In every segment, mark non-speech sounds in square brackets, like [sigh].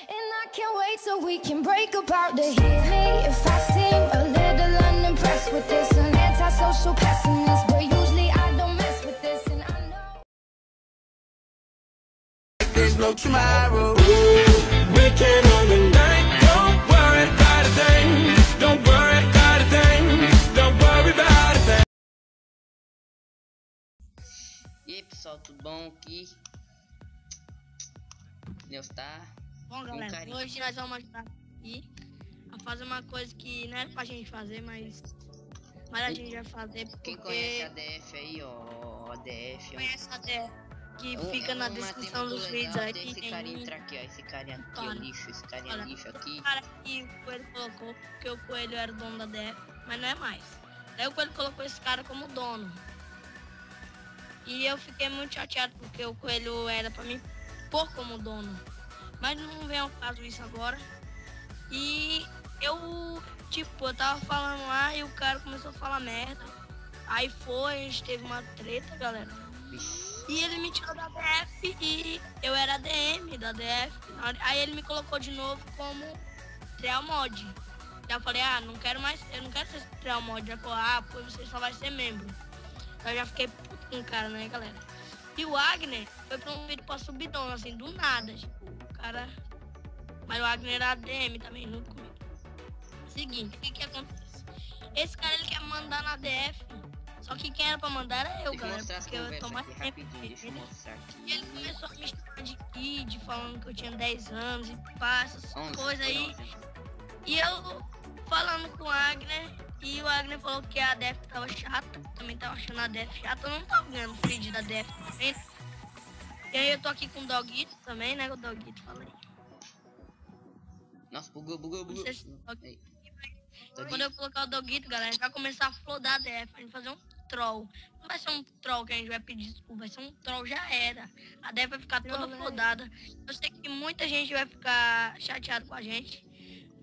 And I can't wait so we can break apart to hit me if I seem a little unimpressed with this. An antisocial pessimist, but usually I don't mess with this, and I know. There's no tomorrow. We can only night. Don't worry about a thing. Don't worry about a thing. Don't worry about a thing. E aí pessoal, tudo bom aqui? Deus tá. Bom, galera, carinho. hoje nós vamos ajudar aqui a fazer uma coisa que não era pra gente fazer, mas, mas a gente vai fazer porque Quem conhece a DF aí, ó, a DF, ó. conhece a DF, que Um- fica na uma descrição dos vídeos aí desse que tem carinha um entrar aqui, ó. Esse carinha aqui, Para. lixo, esse carinha Olha, lixo aqui. cara que o Coelho colocou, porque o Coelho era o dono da DF, mas não é mais. Daí o Coelho colocou esse cara como dono. E eu fiquei muito chateado porque o Coelho era pra mim pôr como dono. Mas não vem ao caso isso agora. E eu, tipo, eu tava falando lá e o cara começou a falar merda. Aí foi, a gente teve uma treta, galera. E ele me tirou da DF e eu era ADM da DF. Aí ele me colocou de novo como Trial Mod. Eu falei, ah, não quero mais, eu não quero ser Trial Mod. Ele falou, ah, pois você só vai ser membro. Eu já fiquei puto com o cara, né, galera? E o Agner foi promovido pra subidão, assim, do nada. O cara. Mas o Agner era ADM também, junto comigo. Seguinte, o que que acontece? Esse cara ele quer mandar na DF. Só que quem era pra mandar era eu, galera. Porque eu tô mais tempo E ele começou a me chamar de kid, falando que eu tinha 10 anos e pá, essas 11, coisas aí. 11. E eu falando com o Agner, e o Agner falou que a Def tava chata, também tava achando a Def chata, eu não tava ganhando feed da Def também. E aí eu tô aqui com o Doguito também, né? O Doguito, falei. Nossa, bugou, bugou, bugou. Se- tô Quando eu colocar o Doguito, galera, a gente vai começar a flodar a DF, a gente fazer um troll. Não vai ser um troll que a gente vai pedir desculpa, vai ser um troll, já era. A DF vai ficar toda flodada. Eu sei que muita gente vai ficar chateado com a gente,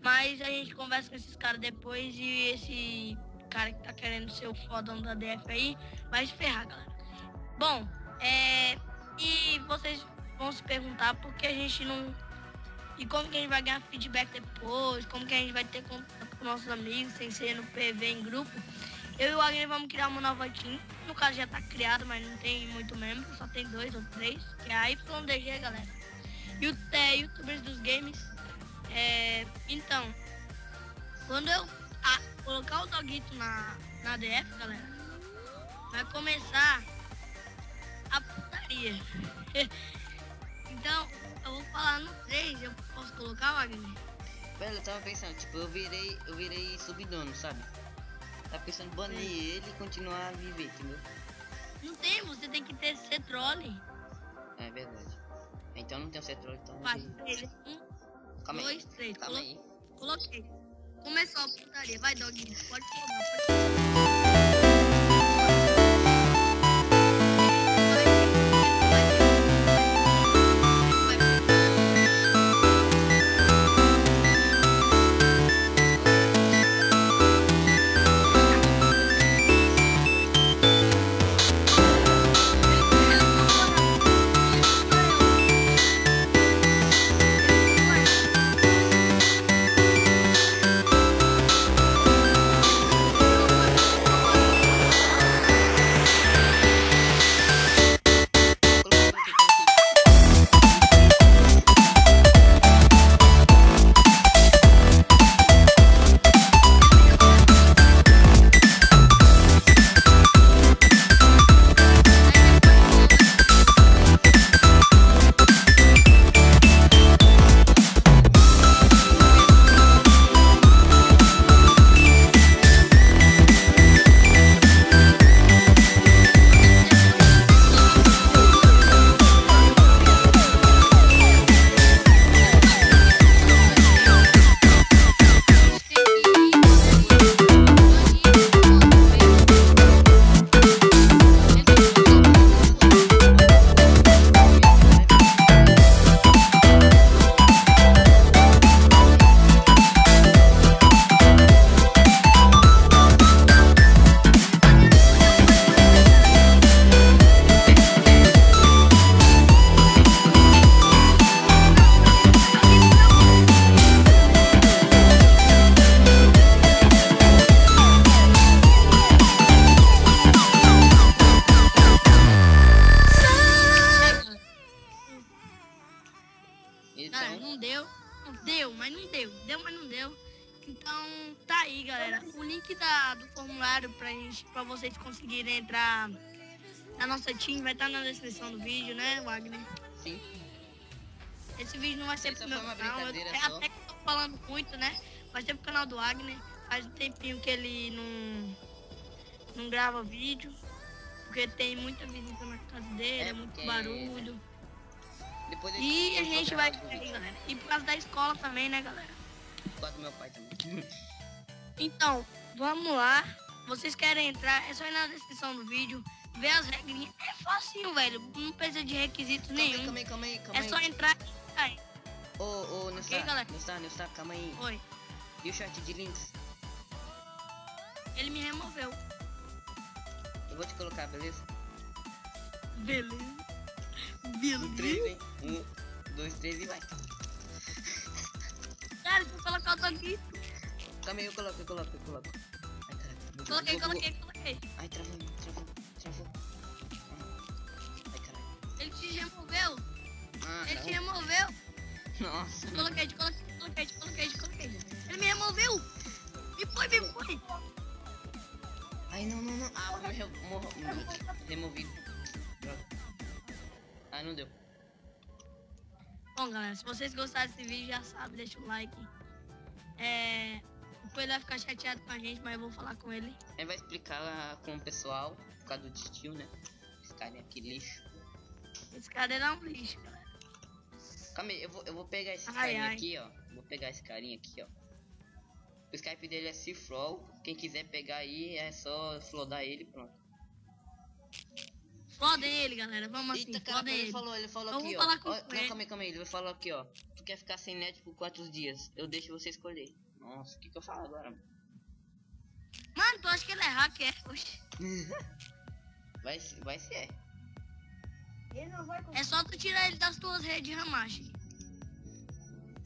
mas a gente conversa com esses caras depois e esse cara que tá querendo ser o fodão da DF aí vai se ferrar, galera. Bom, é. E vocês vão se perguntar por que a gente não e como que a gente vai ganhar feedback depois, como que a gente vai ter contato com nossos amigos sem ser no PV em grupo. Eu e o vamos criar uma nova team. No caso já tá criado, mas não tem muito membro, só tem dois ou três, que é a YDG, galera. E o T, youtubers dos games. É, então, quando eu ah, colocar o Doguito na, na DF, galera, vai começar a putaria. [laughs] então, eu vou falar no 3, eu posso colocar, Wagner? Velho, eu tava pensando, tipo, eu virei, eu virei subdono, sabe? Tava pensando em banir ele e continuar a viver, entendeu? Não tem, você tem que ter ser troll. É verdade. Então não tem o cetrol, então. Vai, três, um, Calma aí. dois, três. Calma Colo- aí. Coloquei. Começou a putaria. Vai, Doguinho. Pode Galera, galera. O link da, do formulário pra, gente, pra vocês conseguirem entrar na nossa team vai estar na descrição do vídeo, né, Wagner? sim. Esse vídeo não vai ser Isso pro meu canal. Eu, brincadeira é só. até que eu tô falando muito, né? Vai ser pro canal do Wagner. Faz um tempinho que ele não, não grava vídeo. Porque tem muita visita na casa dele, É, é, muito porque- barulho. Depois E a gente vai. vídeo. galera. E por causa da escola também, né, galera? Por causa do meu pai também. [laughs] Então, vamos lá. Vocês querem entrar, é só ir na descrição do vídeo, ver as regrinhas. É facinho, velho. Não precisa de requisitos Calma aí, nenhum. calma aí, calma aí, calma É aí. só entrar e sair. Ô, ô, não Ok, está, galera? não está, não está, calma aí. Oi. E o chat de links? Ele me removeu. Eu vou te colocar, beleza? Beleza. Beleza. 3, hein? Um, dois, três e vai. Cara, deixa eu colocar o aqui. Calma aí, eu coloco, eu coloco, eu coloco. Ai. Bugou, Coloquei, coloquei, coloquei. Ai, travou, travou, travou. Ai, caralho. Ele te removeu. Ah, Ele te não. removeu. Nossa. Te coloquei, te coloquei, te coloquei, te coloquei, te coloquei. Ele me removeu. Me foi, me foi. Ai, não, não, não. Ah, re- morro- me- removido. Droga. Ah, não deu. Bom, galera, se vocês gostaram desse vídeo, já sabe, deixa o like. É... O Coelho vai ficar chateado com a gente, mas eu vou falar com ele. Aí vai explicar lá com o pessoal, por causa do tio, né? Esse cara aqui, lixo. Esse cara era um lixo, galera. Calma aí, eu vou, eu vou pegar esse Ai, carinha ai. aqui, ó. Vou pegar esse carinha aqui, ó. O Skype dele é Cifrol. Quem quiser pegar aí, é só flodar ele e pronto. Flodem ele, galera. Vamos assim, Eita, cara, flodem ele ele. falou, ele falou Eu aqui, ó. falar com Ó, ele. Não, calma aí, calma aí. Ele falou aqui, ó. Quer ficar sem net por quatro dias? Eu deixo você escolher. Nossa, o que que eu falo agora? mano? Tu acha que ele é hacker? Vai, se- [laughs] vai ser. É só tu tirar ele das tuas redes, Ramache.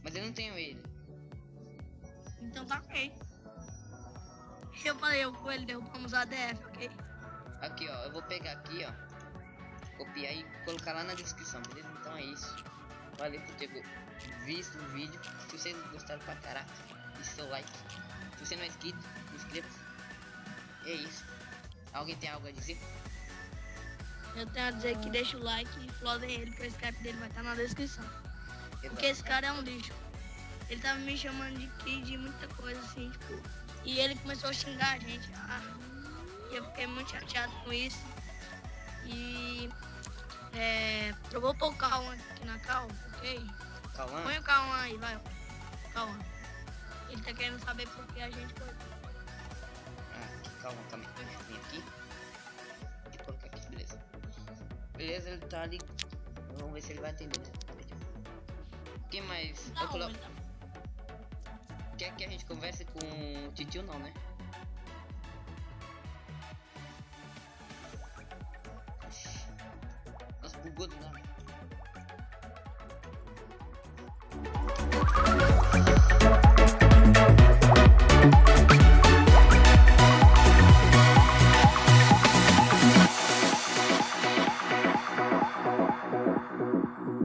Mas eu não tenho ele. Então tá ok. Eu falei, eu com ele derrubamos a DF, ok? Aqui, ó. Eu vou pegar aqui, ó. Copiar e colocar lá na descrição, beleza? Então é isso. Valeu por ter visto o vídeo. Se vocês gostaram pra caraca, deixe seu like. Se você não é inscrito, inscreva-se. É isso. Alguém tem algo a dizer? Eu tenho a dizer que deixa o like e flodem ele, porque o Skype dele vai estar na descrição. Porque esse cara é um lixo. Ele tava me chamando de kid e muita coisa assim, tipo. E ele começou a xingar a gente. Ah, e eu fiquei muito chateado com isso. E. É. Eu vou pôr o Cauã aqui na cal, ok? Calma. Põe o Cauã aí, vai. Cauã. Ele tá querendo saber por que a gente foi. Ah, calma, calma. Deixa eu vir aqui. Deixa eu colocar aqui, beleza. Beleza, ele tá ali. Vamos ver se ele vai atender. né? Quem mais? Não, Eu colo... tá- Quer que a gente converse com o titio não, né?